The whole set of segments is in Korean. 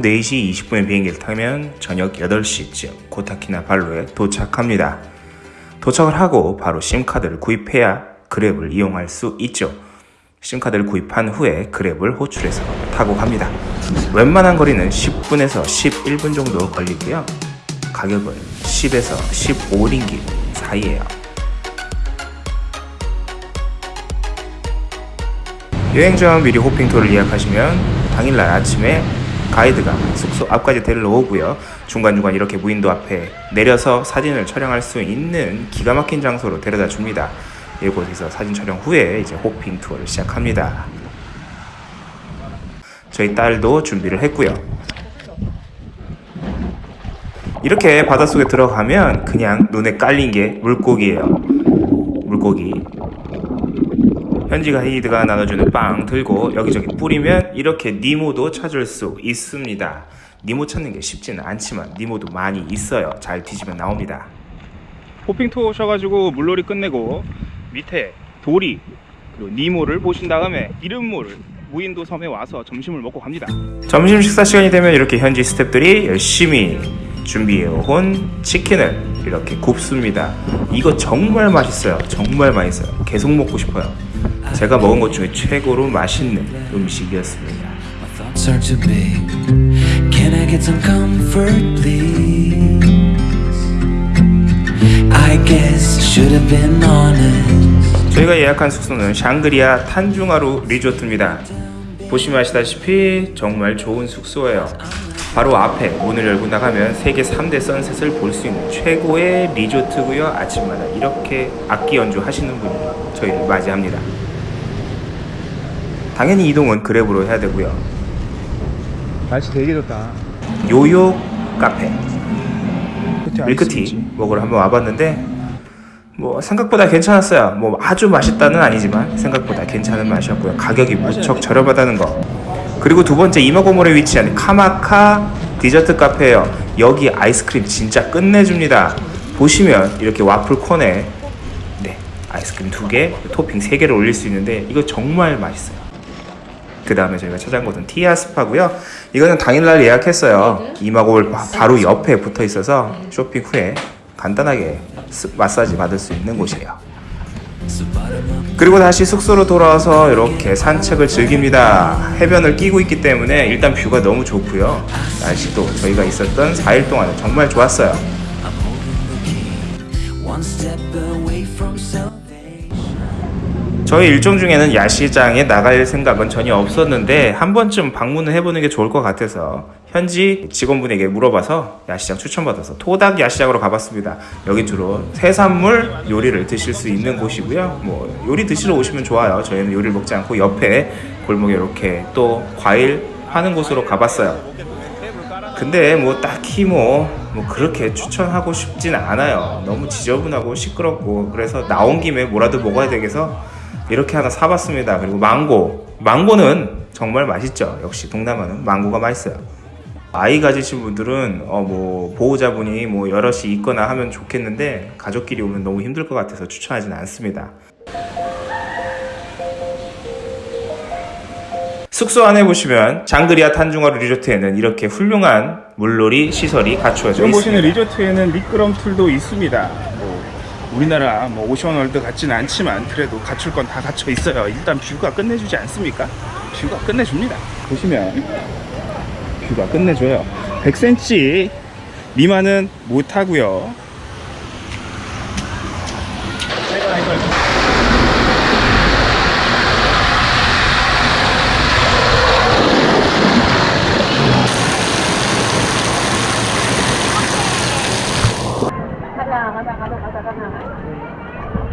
오후 4시 20분에 비행기를 타면 저녁 8시쯤 코타키나발루에 도착합니다. 도착을 하고 바로 심카드를 구입해야 그랩을 이용할 수 있죠. 심카드를 구입한 후에 그랩을 호출해서 타고 갑니다. 웬만한 거리는 10분에서 11분 정도 걸리고요. 가격은 10에서 15링기 사이에요. 여행 전 미리 호핑 투어를 예약하시면 당일날 아침에 가이드가 숙소 앞까지 데리러 오고요. 중간중간 이렇게 무인도 앞에 내려서 사진을 촬영할 수 있는 기가 막힌 장소로 데려다 줍니다. 이곳에서 사진 촬영 후에 이제 호핑 투어를 시작합니다. 저희 딸도 준비를 했고요. 이렇게 바닷속에 들어가면 그냥 눈에 깔린 게 물고기예요. 물고기. 현지 가이드가 나눠주는 빵 들고 여기저기 뿌리면 이렇게 니모도 찾을 수 있습니다. 니모 찾는 게 쉽지는 않지만 니모도 많이 있어요. 잘 뒤지면 나옵니다. 호핑 투어 오셔가지고 물놀이 끝내고 밑에 도리 그리고 니모를 보신 다음에 이름모를 무인도 섬에 와서 점심을 먹고 갑니다. 점심 식사 시간이 되면 이렇게 현지 스태프들이 열심히 준비해온 치킨을 이렇게 굽습니다. 이거 정말 맛있어요. 정말 맛있어요. 계속 먹고 싶어요. 제가 먹은 것 중에 최고로 맛있는 음식이었습니다. Been honest. 저희가 예약한 숙소는 샹그리아 탄중하루 리조트입니다. 보시면 아시다시피 정말 좋은 숙소예요. 바로 앞에 문을 열고 나가면 세계 3대 선셋을 볼 수 있는 최고의 리조트고요. 아침마다 이렇게 악기 연주하시는 분이 저희를 맞이합니다. 당연히 이동은 그랩으로 해야 되고요. 날씨 되게 좋다. 요요 카페 밀크티 먹으러 한번 와봤는데 뭐 생각보다 괜찮았어요. 뭐 아주 맛있다는 아니지만 생각보다 괜찮은 맛이었고요. 가격이 무척 저렴하다는 거. 그리고 두 번째 이마고몰에 위치한 카마카 디저트 카페예요. 여기 아이스크림 진짜 끝내줍니다. 보시면 이렇게 와플 콘에 네 아이스크림 두 개, 토핑 세 개를 올릴 수 있는데 이거 정말 맛있어요. 그 다음에 저희가 찾아온 곳은 티아 스파고요. 이거는 당일날 예약했어요. 이마고몰 바- 바로 옆에 붙어 있어서 쇼핑 후에 간단하게 스- 마사지 받을 수 있는 곳이에요. 그리고 다시 숙소로 돌아와서 이렇게 산책을 즐깁니다. 해변을 끼고 있기 때문에 일단 view가 너무 좋고요. 날씨도 저희가 있었던 4일 동안 정말 좋았어요. 저희 일정 중에는 야시장에 나갈 생각은 전혀 없었는데 한 번쯤 방문을 해보는 게 좋을 것 같아서 현지 직원분에게 물어봐서 야시장 추천받아서 토닥 야시장으로 가봤습니다. 여기 주로 해산물 요리를 드실 수 있는 곳이고요. 뭐 요리 드시러 오시면 좋아요. 저희는 요리를 먹지 않고 옆에 골목에 이렇게 또 과일 파는 곳으로 가봤어요. 근데 뭐 딱히 뭐, 뭐 그렇게 추천하고 싶진 않아요. 너무 지저분하고 시끄럽고 그래서 나온 김에 뭐라도 먹어야 되겠어 이렇게 하나 사봤습니다. 그리고 망고, 망고는 정말 맛있죠. 역시 동남아는 망고가 맛있어요. 아이 가지신 분들은 어 뭐 보호자분이 뭐 여럿이 있거나 하면 좋겠는데 가족끼리 오면 너무 힘들 것 같아서 추천하지는 않습니다. 숙소 안에 보시면 샹그릴라 탄중아루 리조트에는 이렇게 훌륭한 물놀이 시설이 갖추어져 지금 보시는 있습니다. 리조트에는 미끄럼틀도 있습니다. 뭐 우리나라 뭐 오션월드 같지는 않지만 그래도 갖출 건 다 갖춰 있어요. 일단 뷰가 끝내주지 않습니까? 뷰가 끝내줍니다. 보시면 뷰가 끝내줘요. 100cm 미만은 못 하고요. 가자 가자 가자 가자 가자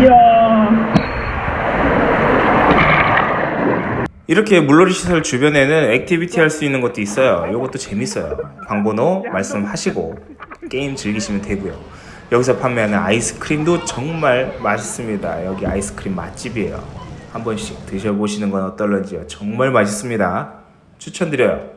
이야. 이렇게 물놀이 시설 주변에는 액티비티 할 수 있는 것도 있어요. 이것도 재밌어요. 방번호 말씀하시고 게임 즐기시면 되고요. 여기서 판매하는 아이스크림도 정말 맛있습니다. 여기 아이스크림 맛집이에요. 한 번씩 드셔보시는 건 어떨런지요. 정말 맛있습니다. 추천드려요.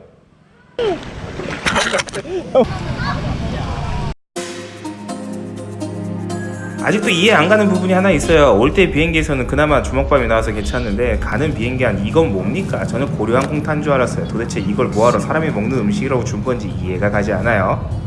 아직도 이해 안 가는 부분이 하나 있어요. 올 때 비행기에서는 그나마 주먹밥이 나와서 괜찮은데 가는 비행기 안 이건 뭡니까? 저는 고려항공 탄 줄 알았어요. 도대체 이걸 뭐하러 사람이 먹는 음식이라고 준 건지 이해가 가지 않아요.